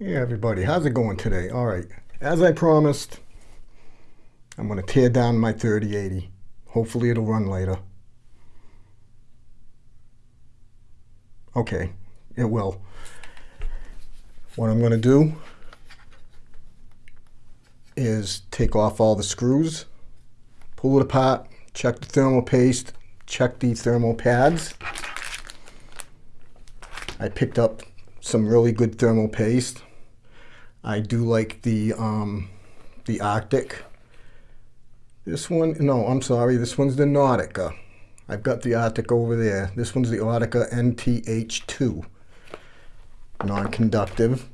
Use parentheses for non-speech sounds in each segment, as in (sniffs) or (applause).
Hey everybody, how's it going today? All right, as I promised, I'm going to tear down my 3080. Hopefully it'll run later. Okay, it will. What I'm going to do is take off all the screws, pull it apart, check the thermal paste, check the thermal pads. I picked up some really good thermal paste. I do like the um, the Arctic. This one, no, I'm sorry, this one's the Nautica. I've got the Arctic over there. This one's the Nautica NTH2. Non-conductive.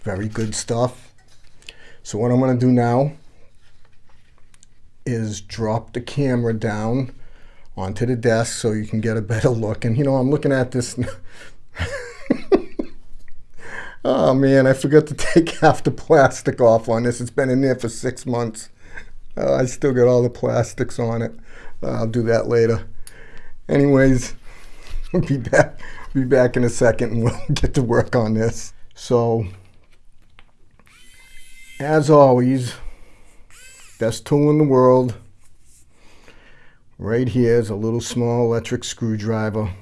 Very good stuff. So what I'm going to do now is drop the camera down onto the desk so you can get a better (laughs) look. And you know, I'm looking at this. Oh man, I forgot to (laughs) take half the plastic off on this. It's been in there for six months. Uh, I still got all the plastics on it. Uh, I'll do that later. Anyways, (laughs) we'll be back. Be back in a second and (laughs) we'll get to work on this. So, as always, best tool in the world. Right here is a little small electric screwdriver.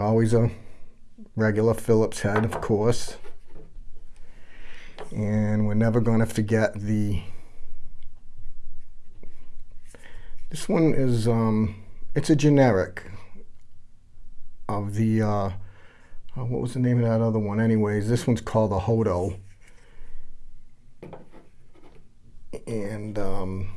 Always a regular Phillips head, of course. And we're never going to forget the... This one is, um, it's a generic of the, uh, oh, what was the name of that other one? Anyways, this one's called the Hoto. and um,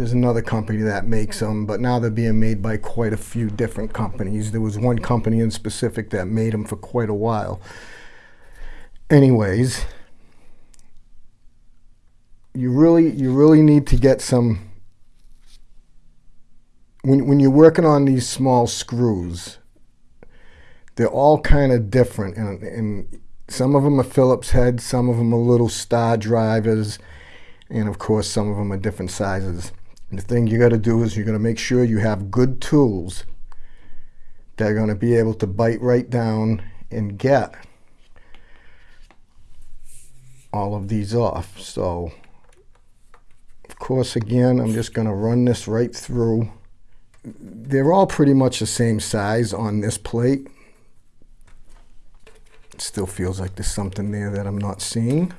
there's another company that makes them, but now they're being made by quite a few different companies. There was one company in specific that made them for quite a while. Anyways, you really you really need to get some when when you're working on these small screws. They're all kind of different, and, and some of them are Phillips heads, some of them are little star drivers and of course some of them are different sizes. And the thing you got to do is you're going to make sure you have good tools that are going to be able to bite right down and get all of these off. So of course again I'm just going to run this right through. They're all pretty much the same size on this plate. It still feels like there's something there that I'm not seeing.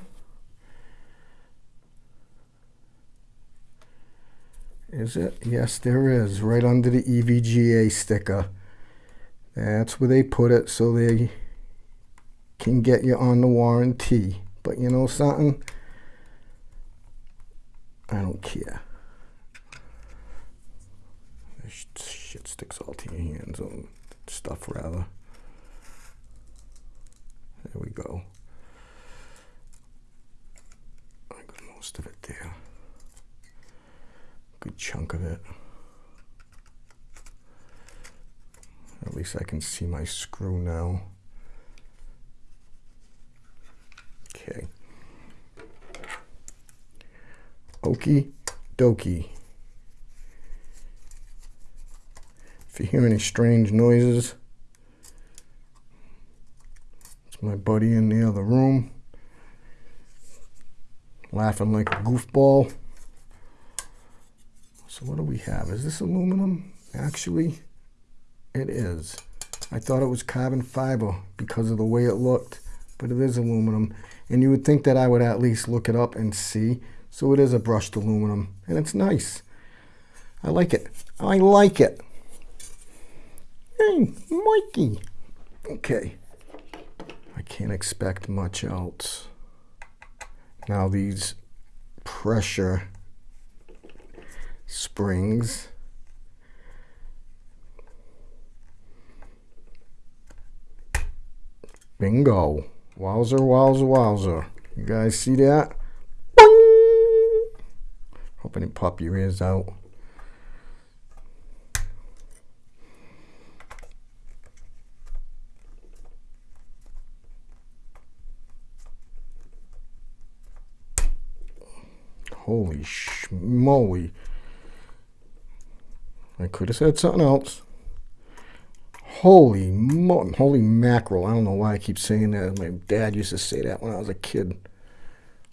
Is it? Yes, there is. Right under the EVGA sticker. That's where they put it so they can get you on the warranty. But you know something? I don't care. This shit sticks all to your hands and stuff rather. There we go. I got most of it chunk of it. At least I can see my screw now. Okay. Okie dokie. If you hear any strange noises, it's my buddy in the other room laughing like a goofball. So what do we have? Is this aluminum? Actually, it is. I thought it was carbon fiber because of the way it looked, but it is aluminum. And you would think that I would at least look it up and see. So it is a brushed aluminum, and it's nice. I like it. I like it. Hey, Mikey. Okay. I can't expect much else. Now these pressure springs. Bingo. Wowzer, wowzer, wowzer. You guys see that? Boing! Hope I didn't pop your ears out. Holy schmoly. I could have said something else. Holy mo- holy mackerel. I don't know why I keep saying that. My dad used to say that when I was a kid.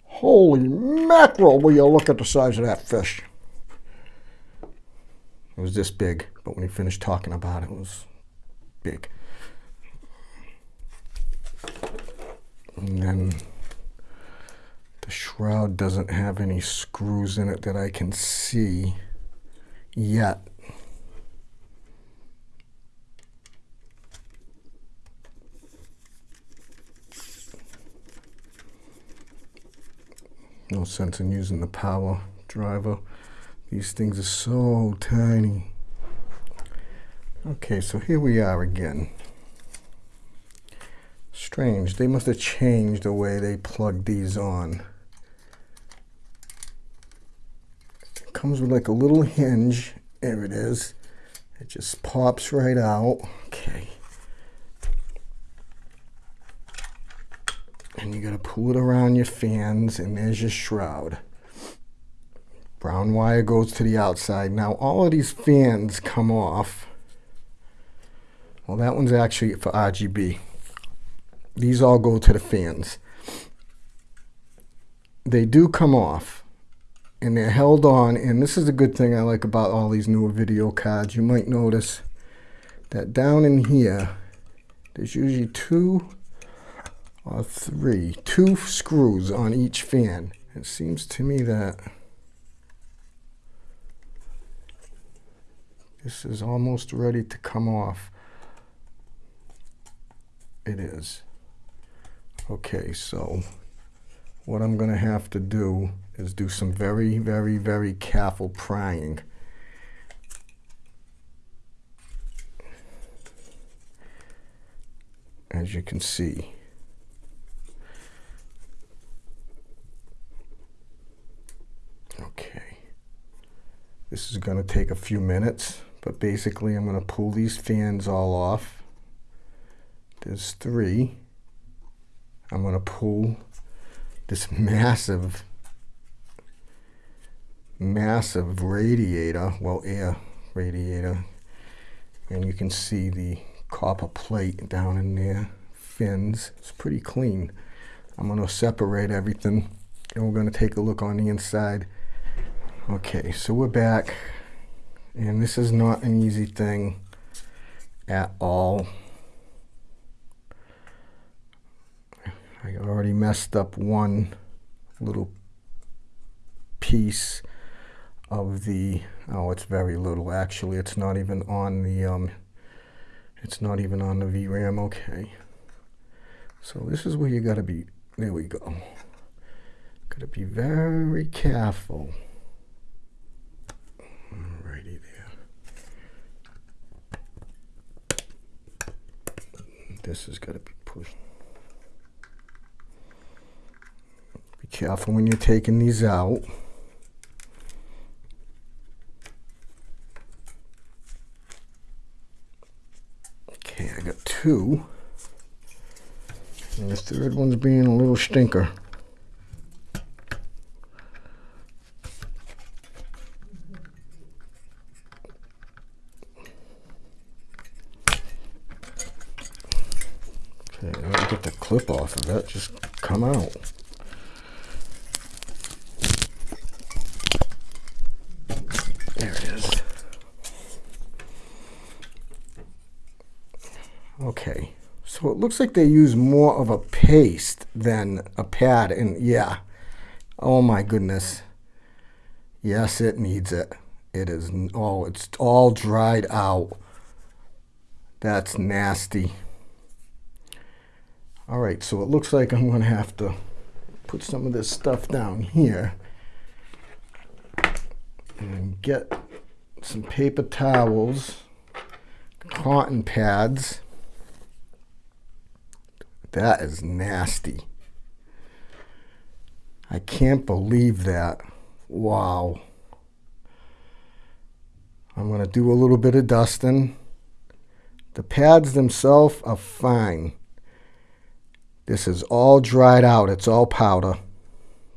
Holy mackerel, will you look at the size of that fish? It was this big, but when he finished talking about it, it was big. And then the shroud doesn't have any screws in it that I can see yet. No sense in using the power driver. These things are so tiny. Okay, so here we are again. Strange, they must have changed the way they plug these on. It comes with like a little hinge. There it is. It just pops right out. Okay. And you got to pull it around your fans and there's your shroud. Brown wire goes to the outside. Now all of these fans come off. Well that one's actually for RGB these all go to the fans. They do come off and they're held on and this is a good thing I like about all these newer video cards. You might notice that down in here there's usually two or three, two screws on each fan. It seems to me that this is almost ready to come off. It is. Okay, so what I'm going to have to do is do some very, very, very careful prying. As you can see. Okay. This is going to take a few minutes, but basically I'm going to pull these fans all off. There's three. I'm going to pull this massive, massive radiator, well, air radiator, and you can see the copper plate down in there, fins. It's pretty clean. I'm going to separate everything, and we're going to take a look on the inside. Okay, so we're back, and this is not an easy thing at all. I already messed up one little piece of the, oh, it's very little actually. It's not even on the, um, it's not even on the VRAM, okay. So this is where you gotta be, there we go. Gotta be very careful. This has got to be pushed. Be careful when you're taking these out. Okay, I got two. And the third one's being a little stinker. Clip off of that just come out. There it is. Okay, so it looks like they use more of a paste than a pad, and yeah, oh my goodness. Yes, it needs it. It is, oh, it's all dried out. That's nasty. All right, so it looks like I'm gonna have to put some of this stuff down here and get some paper towels, cotton pads. That is nasty. I can't believe that. Wow. I'm going to do a little bit of dusting. The pads themselves are fine. This is all dried out. It's all powder.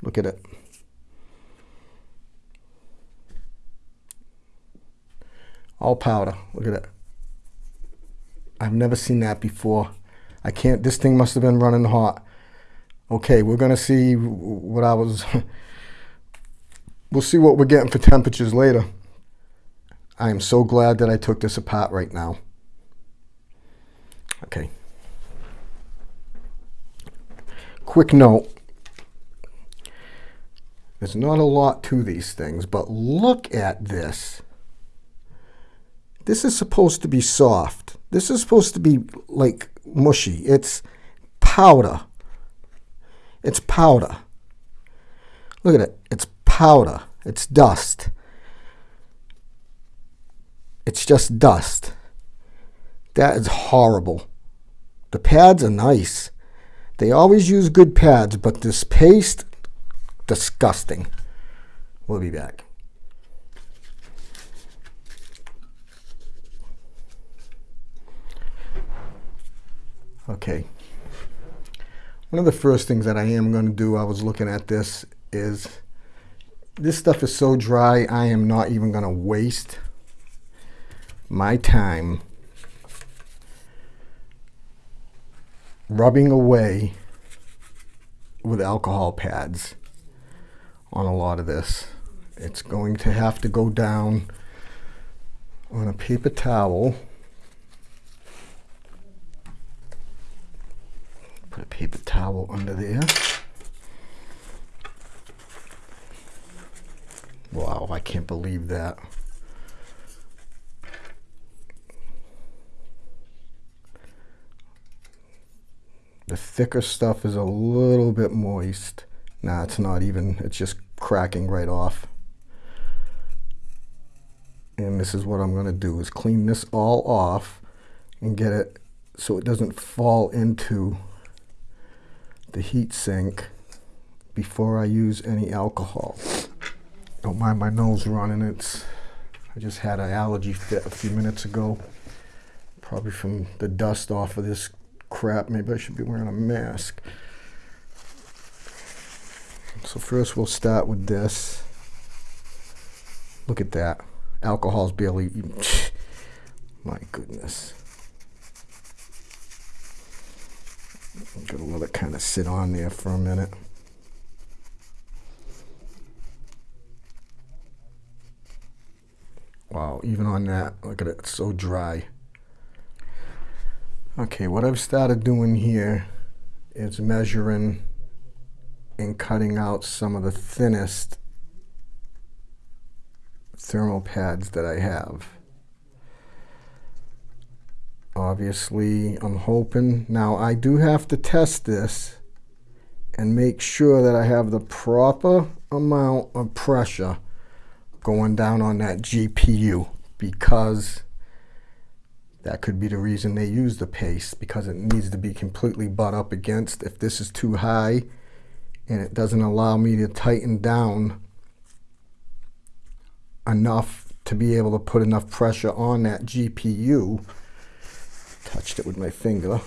Look at it. All powder. Look at it. I've never seen that before. I can't, this thing must have been running hot. Okay, we're gonna see what I was, (laughs) we'll see what we're getting for temperatures later. I am so glad that I took this apart right now. Okay. Quick note. There's not a lot to these things, but look at this. This is supposed to be soft. This is supposed to be like mushy. It's powder. It's powder. Look at it. It's powder. It's dust. It's just dust. That is horrible. The pads are nice. They always use good pads, but this paste, disgusting. We'll be back. Okay. One of the first things that I am going to do, I was looking at this, is this stuff is so dry, I am not even going to waste my time rubbing away with alcohol pads on a lot of this. It's going to have to go down on a paper towel. Put a paper towel under there. Wow, I can't believe that. The thicker stuff is a little bit moist. Nah, it's not even. It's just cracking right off. And this is what I'm going to do is clean this all off and get it so it doesn't fall into the heat sink before I use any alcohol. Don't mind my nose running. It's I just had an allergy fit a few minutes ago. Probably from the dust off of this crap, maybe I should be wearing a mask. So first we'll start with this. Look at that. Alcohol's barely, (laughs) my goodness. I'm gonna let it kind of sit on there for a minute. Wow, even on that, look at it, so dry. Okay, what I've started doing here is measuring and cutting out some of the thinnest thermal pads that I have. Obviously, I'm hoping, now I do have to test this and make sure that I have the proper amount of pressure going down on that GPU because that could be the reason they use the paste because it needs to be completely butt up against. If this is too high and it doesn't allow me to tighten down enough to be able to put enough pressure on that GPU, touched it with my finger,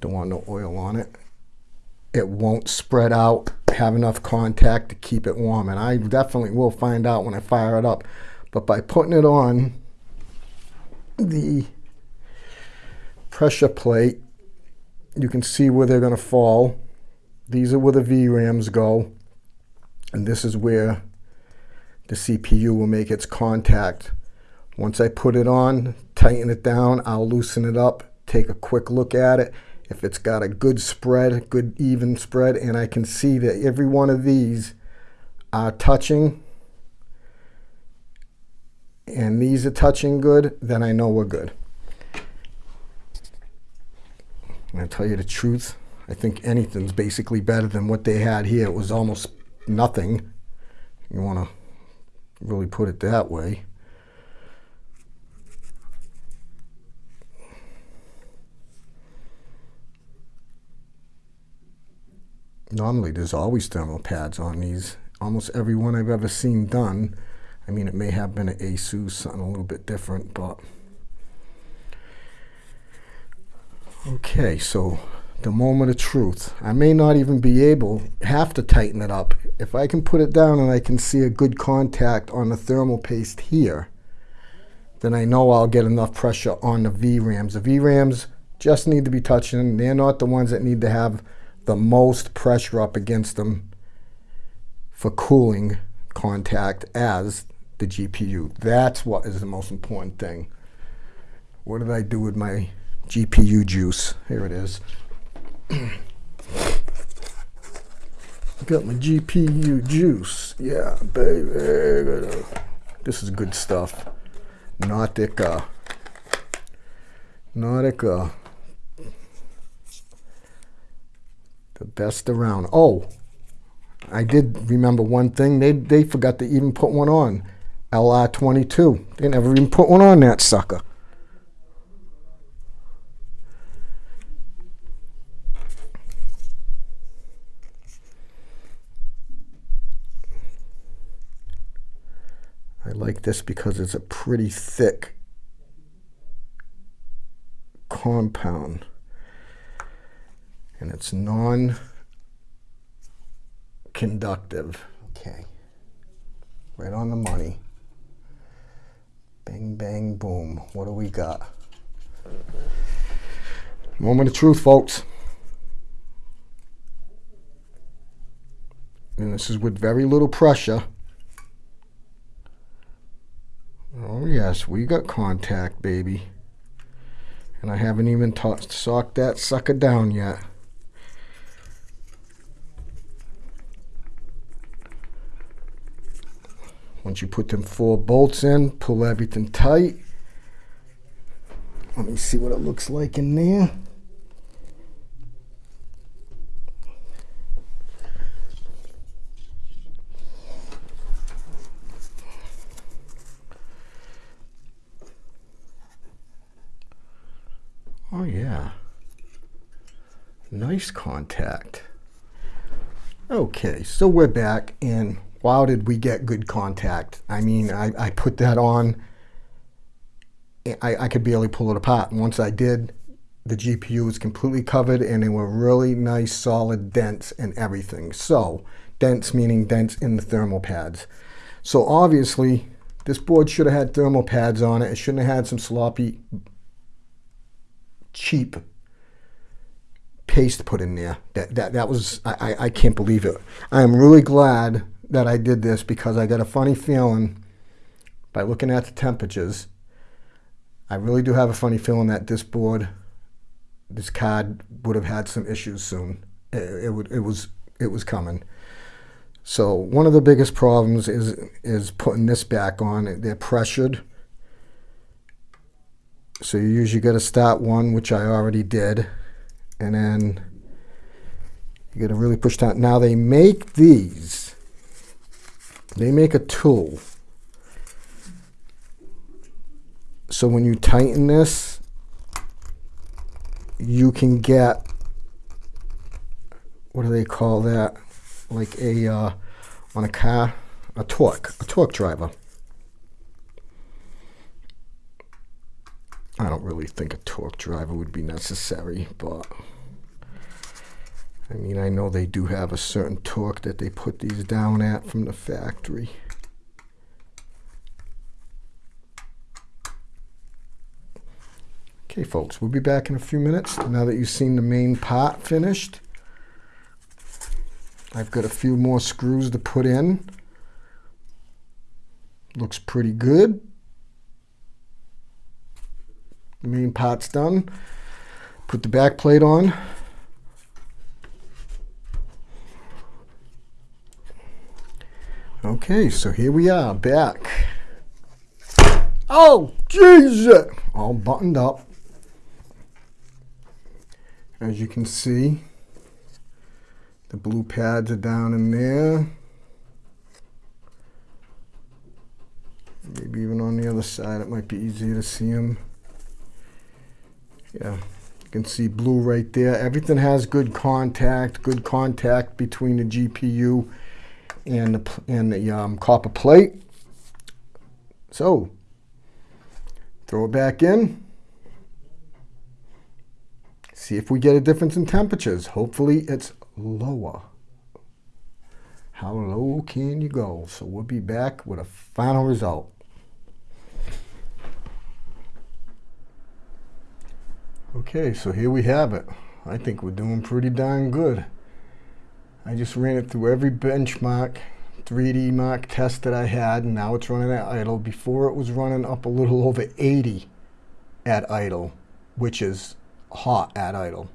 don't want no oil on it, it won't spread out, have enough contact to keep it warm. And I definitely will find out when I fire it up. But by putting it on the pressure plate, you can see where they're going to fall. These are where the VRAMs go. And this is where the CPU will make its contact. Once I put it on, tighten it down, I'll loosen it up, take a quick look at it. If it's got a good spread, good even spread, and I can see that every one of these are touching, and these are touching good, then I know we're good. And I tell you the truth, I think anything's basically better than what they had here. It was almost nothing. You want to really put it that way. Normally there's always thermal pads on these. Almost every one I've ever seen done I mean, it may have been an ASUS, something a little bit different, but... Okay, so the moment of truth. I may not even be able, have to tighten it up. If I can put it down and I can see a good contact on the thermal paste here, then I know I'll get enough pressure on the VRAMs. The VRAMs just need to be touching. They're not the ones that need to have the most pressure up against them for cooling contact as the GPU. That's what is the most important thing. What did I do with my GPU juice? Here it is. (sniffs) Got my GPU juice. Yeah, baby. This is good stuff. Nautica. Nautica. The best around. Oh, I did remember one thing. They, they forgot to even put one on. LR22. They never even put one on that sucker. I like this because it's a pretty thick compound and it's non-conductive. Okay, right on the money. Bang, bang, boom. What do we got? Moment of truth, folks. And this is with very little pressure. Oh yes, we got contact, baby. And I haven't even socked that sucker down yet. Once you put them four bolts in, pull everything tight. Let me see what it looks like in there. Oh yeah. Nice contact. Okay, so we're back and wow, did we get good contact. I mean, I, I put that on, I, I could barely pull it apart. And once I did, the GPU was completely covered and they were really nice, solid dents and everything. So, dents meaning dents in the thermal pads. So obviously, this board should have had thermal pads on it. It shouldn't have had some sloppy, cheap paste put in there. That that that was I, I can't believe it. I am really glad that I did this because I got a funny feeling by looking at the temperatures. I really do have a funny feeling that this board, this card would have had some issues soon. It, it, would, it was it was coming. So one of the biggest problems is is putting this back on. They're pressured. So you usually got to start one, which I already did, and then you got to really push down. Now they make these they make a tool. So when you tighten this, you can get, what do they call that? Like a, uh, on a car, a torque, a torque driver. I don't really think a torque driver would be necessary, but I mean, I know they do have a certain torque that they put these down at from the factory. Okay, folks, we'll be back in a few minutes. Now that you've seen the main part finished, I've got a few more screws to put in. Looks pretty good. The main part's done. Put the back plate on. Okay, so here we are back. Oh, Jesus! All buttoned up. As you can see, the blue pads are down in there. Maybe even on the other side, it might be easier to see them. Yeah, you can see blue right there. Everything has good contact, good contact between the GPU in the, and the um, copper plate. So throw it back in. See if we get a difference in temperatures. Hopefully it's lower. How low can you go? So we'll be back with a final result. Okay, so here we have it. I think we're doing pretty darn good. I just ran it through every benchmark 3D Mark test that I had, and now it's running at idle. Before it was running up a little over 80 at idle, which is hot at idle.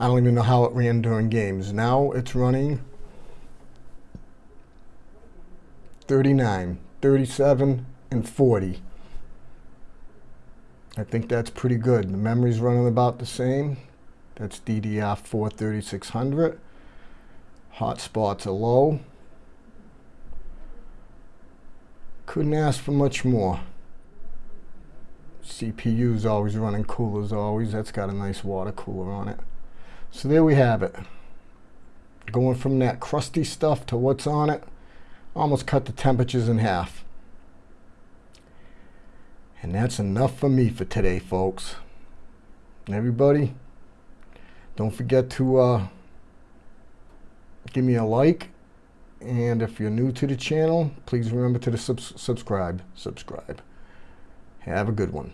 I don't even know how it ran during games. Now it's running 39, 37, and 40. I think that's pretty good. The memory's running about the same. That's DDR4 3600. Hotspots are low. Couldn't ask for much more. CPU's always running cool as always. That's got a nice water cooler on it. So there we have it. Going from that crusty stuff to what's on it, almost cut the temperatures in half. And that's enough for me for today, folks. Everybody, don't forget to uh, give me a like. And if you're new to the channel, please remember to the sub subscribe. Subscribe. Have a good one.